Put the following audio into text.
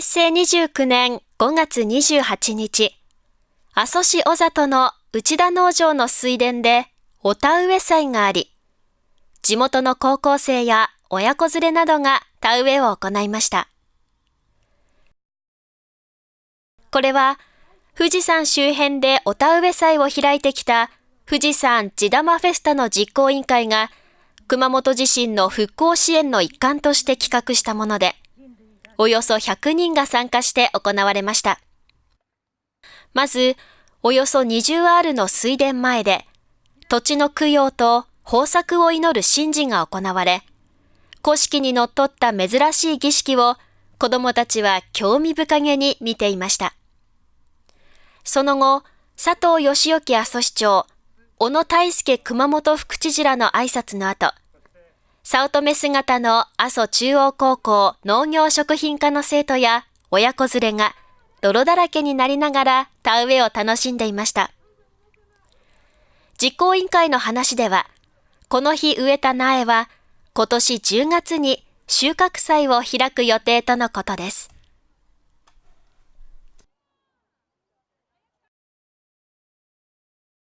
平成29年5月28日、阿蘇市小里の内田農場の水田でお田植え祭があり、地元の高校生や親子連れなどが田植えを行いました。これは富士山周辺でお田植え祭を開いてきた富士山地玉フェスタの実行委員会が熊本地震の復興支援の一環として企画したもので、およそ100人が参加して行われました。まず、およそ 20R の水田前で、土地の供養と豊作を祈る神事が行われ、古式にのっとった珍しい儀式を子供たちは興味深げに見ていました。その後、佐藤義興阿蘇市長、小野大輔熊本副知事らの挨拶の後、早乙女姿の阿蘇中央高校農業食品科の生徒や親子連れが泥だらけになりながら田植えを楽しんでいました。実行委員会の話では、この日植えた苗は今年10月に収穫祭を開く予定とのことです。